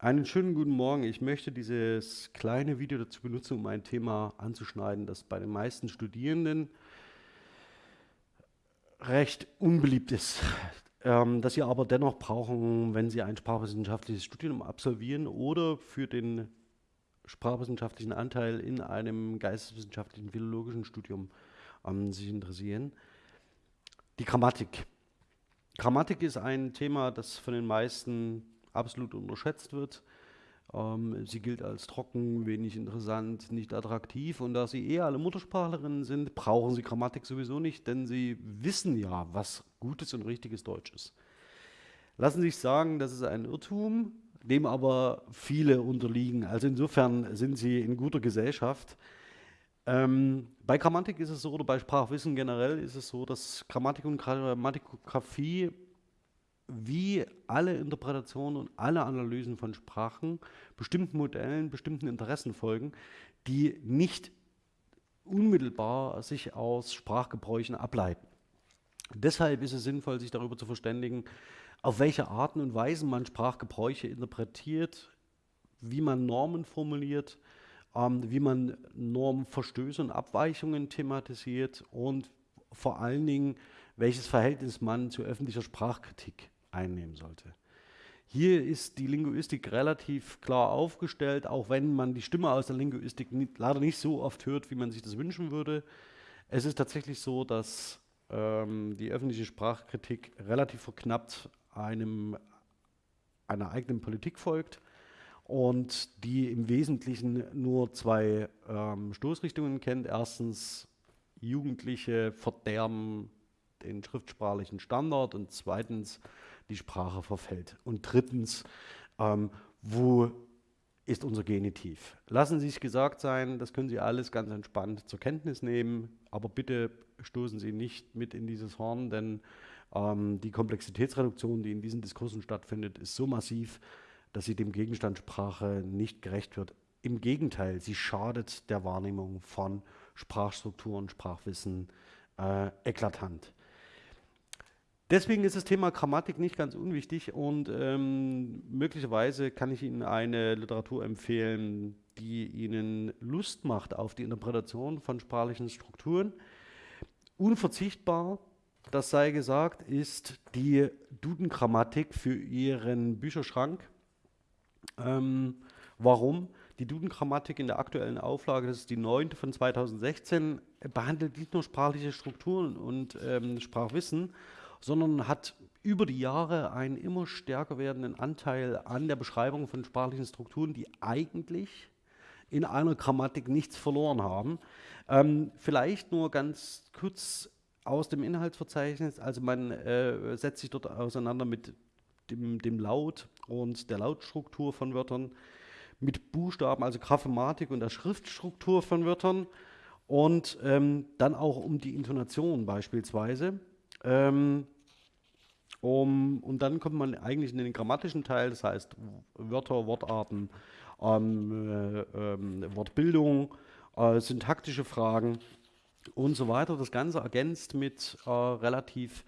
Einen schönen guten Morgen. Ich möchte dieses kleine Video dazu benutzen, um ein Thema anzuschneiden, das bei den meisten Studierenden recht unbeliebt ist, ähm, das sie aber dennoch brauchen, wenn sie ein sprachwissenschaftliches Studium absolvieren oder für den sprachwissenschaftlichen Anteil in einem geisteswissenschaftlichen philologischen Studium ähm, sich interessieren. Die Grammatik. Grammatik ist ein Thema, das von den meisten absolut unterschätzt wird. Ähm, sie gilt als trocken, wenig interessant, nicht attraktiv. Und da Sie eher alle Muttersprachlerinnen sind, brauchen Sie Grammatik sowieso nicht, denn Sie wissen ja, was gutes und richtiges Deutsch ist. Lassen Sie sich sagen, das ist ein Irrtum, dem aber viele unterliegen. Also insofern sind Sie in guter Gesellschaft. Ähm, bei Grammatik ist es so, oder bei Sprachwissen generell ist es so, dass Grammatik und Grammatikografie wie alle Interpretationen und alle Analysen von Sprachen bestimmten Modellen, bestimmten Interessen folgen, die nicht unmittelbar sich aus Sprachgebräuchen ableiten. Deshalb ist es sinnvoll, sich darüber zu verständigen, auf welche Arten und Weisen man Sprachgebräuche interpretiert, wie man Normen formuliert, ähm, wie man Normverstöße und Abweichungen thematisiert und vor allen Dingen, welches Verhältnis man zu öffentlicher Sprachkritik einnehmen sollte. Hier ist die Linguistik relativ klar aufgestellt, auch wenn man die Stimme aus der Linguistik nicht, leider nicht so oft hört, wie man sich das wünschen würde. Es ist tatsächlich so, dass ähm, die öffentliche Sprachkritik relativ verknappt einem, einer eigenen Politik folgt und die im Wesentlichen nur zwei ähm, Stoßrichtungen kennt. Erstens, Jugendliche verderben den schriftsprachlichen Standard und zweitens, die Sprache verfällt. Und drittens, ähm, wo ist unser Genitiv? Lassen Sie sich gesagt sein, das können Sie alles ganz entspannt zur Kenntnis nehmen, aber bitte stoßen Sie nicht mit in dieses Horn, denn ähm, die Komplexitätsreduktion, die in diesen Diskursen stattfindet, ist so massiv, dass sie dem Gegenstand Sprache nicht gerecht wird. Im Gegenteil, sie schadet der Wahrnehmung von Sprachstrukturen, Sprachwissen äh, eklatant. Deswegen ist das Thema Grammatik nicht ganz unwichtig und ähm, möglicherweise kann ich Ihnen eine Literatur empfehlen, die Ihnen Lust macht auf die Interpretation von sprachlichen Strukturen. Unverzichtbar, das sei gesagt, ist die Duden-Grammatik für Ihren Bücherschrank. Ähm, warum? Die Duden-Grammatik in der aktuellen Auflage, das ist die neunte von 2016, behandelt nicht nur sprachliche Strukturen und ähm, Sprachwissen, sondern hat über die Jahre einen immer stärker werdenden Anteil an der Beschreibung von sprachlichen Strukturen, die eigentlich in einer Grammatik nichts verloren haben. Ähm, vielleicht nur ganz kurz aus dem Inhaltsverzeichnis. Also man äh, setzt sich dort auseinander mit dem, dem, Laut und der Lautstruktur von Wörtern, mit Buchstaben, also Graphematik und der Schriftstruktur von Wörtern und ähm, dann auch um die Intonation beispielsweise. Ähm, um, und dann kommt man eigentlich in den grammatischen Teil, das heißt Wörter, Wortarten, ähm, äh, äh, Wortbildung, äh, syntaktische Fragen und so weiter. Das Ganze ergänzt mit äh, relativ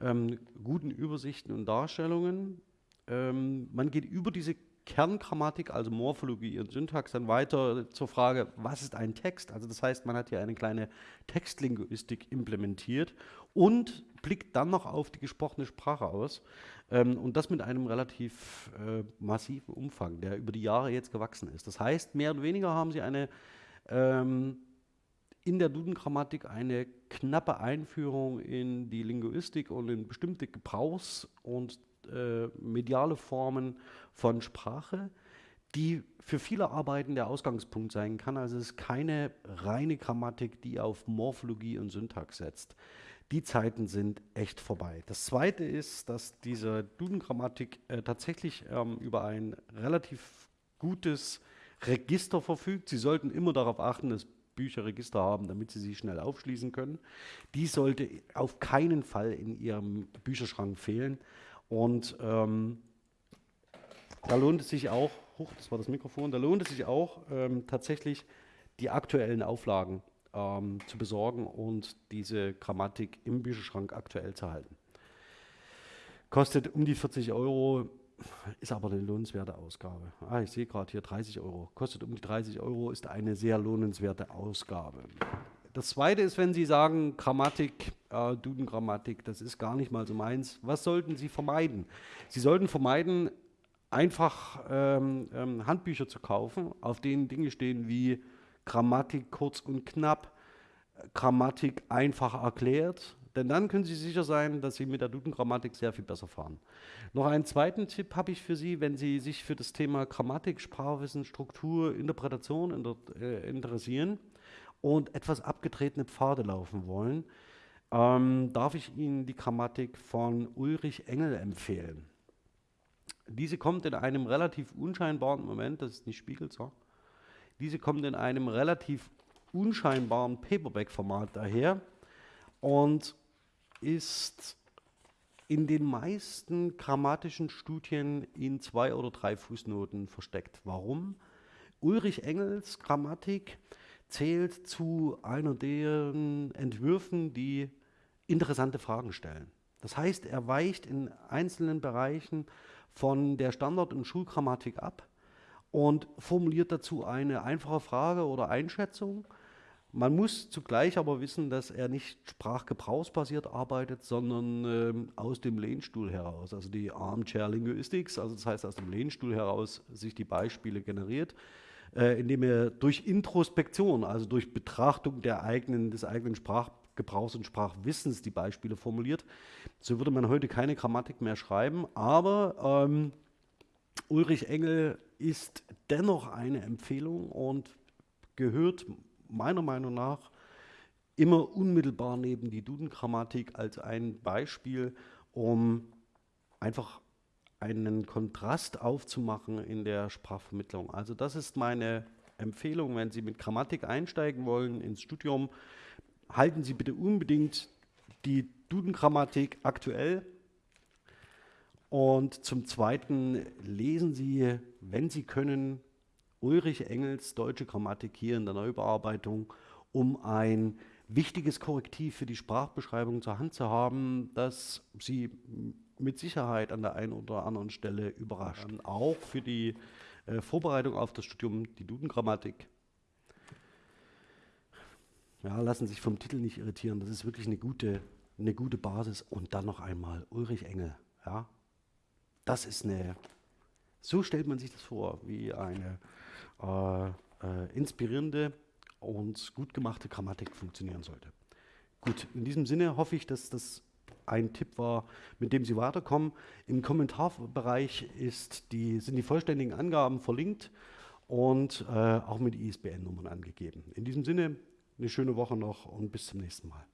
ähm, guten Übersichten und Darstellungen. Ähm, man geht über diese Kerngrammatik, also Morphologie und Syntax, dann weiter zur Frage, was ist ein Text? Also das heißt, man hat hier eine kleine Textlinguistik implementiert und blickt dann noch auf die gesprochene Sprache aus ähm, und das mit einem relativ äh, massiven Umfang, der über die Jahre jetzt gewachsen ist. Das heißt, mehr oder weniger haben sie eine ähm, in der Duden-Grammatik eine knappe Einführung in die Linguistik und in bestimmte Gebrauchs- und äh, mediale Formen von Sprache, die für viele Arbeiten der Ausgangspunkt sein kann. Also es ist keine reine Grammatik, die auf Morphologie und Syntax setzt. Die Zeiten sind echt vorbei. Das Zweite ist, dass diese Duden-Grammatik äh, tatsächlich ähm, über ein relativ gutes Register verfügt. Sie sollten immer darauf achten, dass Bücher Register haben, damit Sie sie schnell aufschließen können. Die sollte auf keinen Fall in Ihrem Bücherschrank fehlen. Und ähm, da lohnt es sich auch, hoch, das war das Mikrofon, da lohnt es sich auch ähm, tatsächlich die aktuellen Auflagen ähm, zu besorgen und diese Grammatik im Bücherschrank aktuell zu halten. Kostet um die 40 Euro, ist aber eine lohnenswerte Ausgabe. Ah, ich sehe gerade hier 30 Euro. Kostet um die 30 Euro, ist eine sehr lohnenswerte Ausgabe. Das zweite ist, wenn Sie sagen, Grammatik, äh, Duden-Grammatik, das ist gar nicht mal so meins. Was sollten Sie vermeiden? Sie sollten vermeiden, einfach ähm, ähm, Handbücher zu kaufen, auf denen Dinge stehen wie Grammatik kurz und knapp, Grammatik einfach erklärt, denn dann können Sie sicher sein, dass Sie mit der Duden-Grammatik sehr viel besser fahren. Noch einen zweiten Tipp habe ich für Sie, wenn Sie sich für das Thema Grammatik, Sprachwissen, Struktur, Interpretation inter äh, interessieren und etwas abgetretene Pfade laufen wollen, ähm, darf ich Ihnen die Grammatik von Ulrich Engel empfehlen. Diese kommt in einem relativ unscheinbaren Moment, das ist nicht Spiegelzer, diese kommt in einem relativ unscheinbaren Paperback-Format daher und ist in den meisten grammatischen Studien in zwei oder drei Fußnoten versteckt. Warum? Ulrich Engels Grammatik zählt zu einer deren Entwürfen, die interessante Fragen stellen. Das heißt, er weicht in einzelnen Bereichen von der Standard- und Schulgrammatik ab und formuliert dazu eine einfache Frage oder Einschätzung. Man muss zugleich aber wissen, dass er nicht sprachgebrauchsbasiert arbeitet, sondern ähm, aus dem Lehnstuhl heraus, also die Armchair Linguistics, also das heißt aus dem Lehnstuhl heraus sich die Beispiele generiert äh, indem er durch Introspektion, also durch Betrachtung der eigenen, des eigenen Sprachgebrauchs und Sprachwissens die Beispiele formuliert. So würde man heute keine Grammatik mehr schreiben, aber ähm, Ulrich Engel ist dennoch eine Empfehlung und gehört meiner Meinung nach immer unmittelbar neben die Duden-Grammatik als ein Beispiel, um einfach einen Kontrast aufzumachen in der Sprachvermittlung. Also das ist meine Empfehlung, wenn Sie mit Grammatik einsteigen wollen ins Studium, halten Sie bitte unbedingt die Duden-Grammatik aktuell. Und zum Zweiten lesen Sie, wenn Sie können, Ulrich Engels Deutsche Grammatik hier in der Neubearbeitung, um ein wichtiges Korrektiv für die Sprachbeschreibung zur Hand zu haben, das Sie mit Sicherheit an der einen oder anderen Stelle überrascht. Ähm, auch für die äh, Vorbereitung auf das Studium, die Dudengrammatik. Ja, lassen sich vom Titel nicht irritieren. Das ist wirklich eine gute, eine gute Basis. Und dann noch einmal Ulrich Engel. Ja, das ist eine. So stellt man sich das vor, wie eine äh, äh, inspirierende und gut gemachte Grammatik funktionieren sollte. Gut, in diesem Sinne hoffe ich, dass das ein Tipp war, mit dem Sie weiterkommen. Im Kommentarbereich die, sind die vollständigen Angaben verlinkt und äh, auch mit ISBN-Nummern angegeben. In diesem Sinne, eine schöne Woche noch und bis zum nächsten Mal.